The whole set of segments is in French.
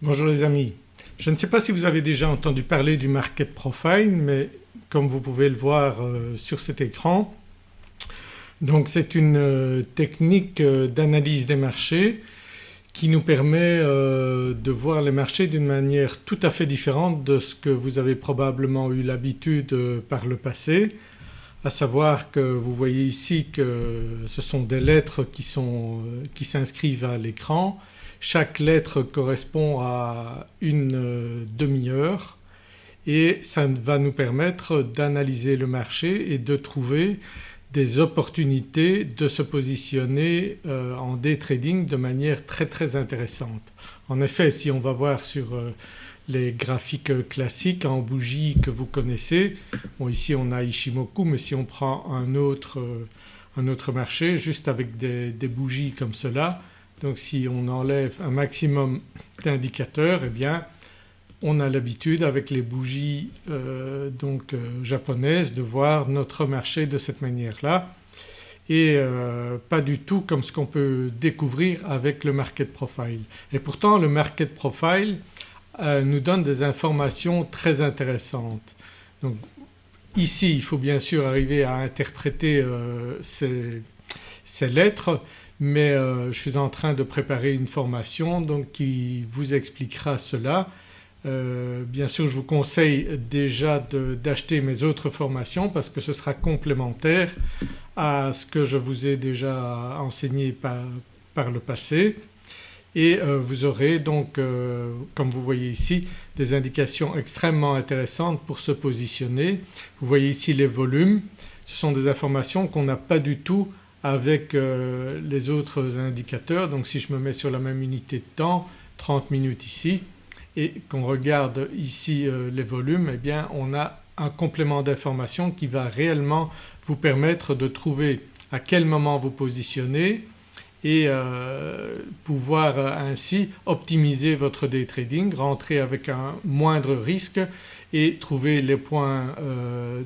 Bonjour les amis. Je ne sais pas si vous avez déjà entendu parler du market profile mais comme vous pouvez le voir euh, sur cet écran donc c'est une euh, technique euh, d'analyse des marchés qui nous permet de voir les marchés d'une manière tout à fait différente de ce que vous avez probablement eu l'habitude par le passé à savoir que vous voyez ici que ce sont des lettres qui s'inscrivent à l'écran chaque lettre correspond à une euh, demi-heure et ça va nous permettre d'analyser le marché et de trouver des opportunités de se positionner euh, en day trading de manière très très intéressante. En effet si on va voir sur euh, les graphiques classiques en bougie que vous connaissez, bon ici on a Ishimoku mais si on prend un autre, un autre marché juste avec des, des bougies comme cela donc si on enlève un maximum d'indicateurs eh bien on a l'habitude avec les bougies euh, donc euh, japonaises de voir notre marché de cette manière-là et euh, pas du tout comme ce qu'on peut découvrir avec le market profile. Et pourtant le market profile nous donne des informations très intéressantes. Donc ici il faut bien sûr arriver à interpréter ces, ces lettres mais euh, je suis en train de préparer une formation donc qui vous expliquera cela. Euh, bien sûr je vous conseille déjà d'acheter mes autres formations parce que ce sera complémentaire à ce que je vous ai déjà enseigné par, le passé et euh, vous aurez donc comme vous voyez ici des indications extrêmement intéressantes pour se positionner. Vous voyez ici les volumes, ce sont des informations qu'on n'a pas du tout avec euh, les autres indicateurs. Donc si je me mets sur la même unité de temps 30 minutes ici et qu'on regarde ici euh, les volumes eh bien on a un complément d'information qui va réellement vous permettre de trouver à quel moment vous positionnez et euh, pouvoir ainsi optimiser votre day trading, rentrer avec un moindre risque et trouver les points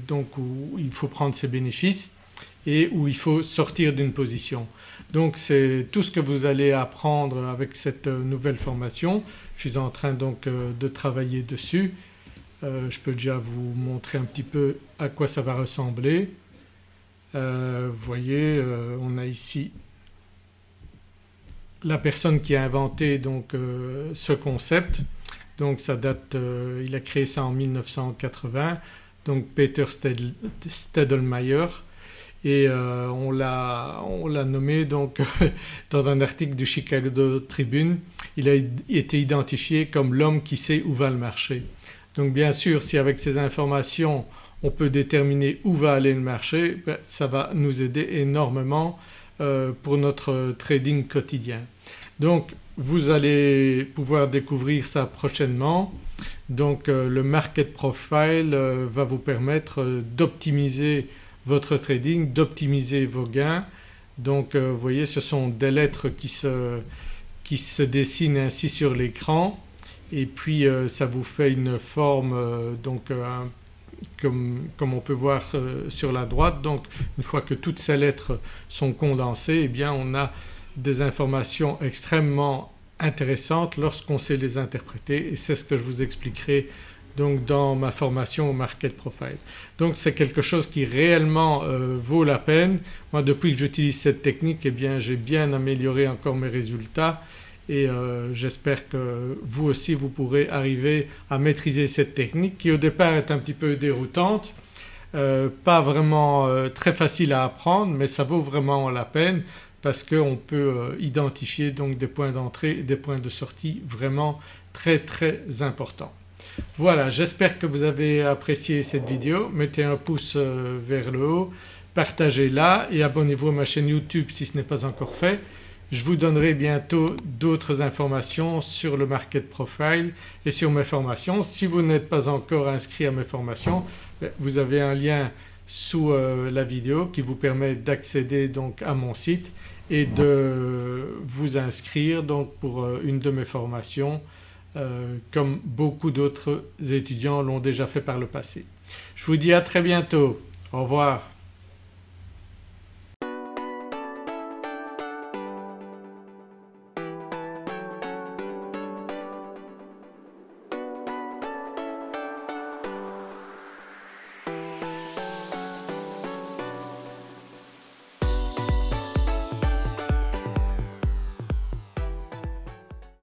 donc où il faut prendre ses bénéfices et où il faut sortir d'une position. Donc c'est tout ce que vous allez apprendre avec cette euh, nouvelle formation. Je suis en train donc euh, de travailler dessus. Euh, je peux déjà vous montrer un petit peu à quoi ça va ressembler. vous voyez on a ici la personne qui a inventé donc ce concept donc ça date, il a créé ça en 1980 donc Peter Stedelmayer et euh, on l'a nommé donc dans un article du Chicago Tribune, il a été identifié comme l'homme qui sait où va le marché. Donc bien sûr si avec ces informations on peut déterminer où va aller le marché ben, ça va nous aider énormément euh, pour notre trading quotidien. Donc vous allez pouvoir découvrir ça prochainement. Donc euh, le market profile va vous permettre d'optimiser votre trading, d'optimiser vos gains. Donc euh, vous voyez ce sont des lettres qui se, qui se dessinent ainsi sur l'écran et puis euh, ça vous fait une forme euh, donc comme, comme, on peut voir sur la droite. Donc une fois que toutes ces lettres sont condensées eh bien on a des informations extrêmement intéressantes lorsqu'on sait les interpréter et c'est ce que je vous expliquerai donc dans ma formation au Market Profile. Donc c'est quelque chose qui réellement euh, vaut la peine. Moi depuis que j'utilise cette technique eh bien j'ai bien amélioré encore mes résultats et euh, j'espère que vous aussi vous pourrez arriver à maîtriser cette technique qui au départ est un petit peu déroutante, euh, pas vraiment très facile à apprendre mais ça vaut vraiment la peine parce qu'on peut identifier donc des points d'entrée et des points de sortie vraiment très très importants. Voilà j'espère que vous avez apprécié cette vidéo, mettez un pouce euh, vers le haut, partagez-la et abonnez-vous à ma chaîne YouTube si ce n'est pas encore fait. Je vous donnerai bientôt d'autres informations sur le market profile et sur mes formations. Si vous n'êtes pas encore inscrit à mes formations ben, vous avez un lien sous euh, la vidéo qui vous permet d'accéder donc à mon site et de vous inscrire donc pour euh, une de mes formations euh, comme beaucoup d'autres étudiants l'ont déjà fait par le passé. Je vous dis à très bientôt. Au revoir.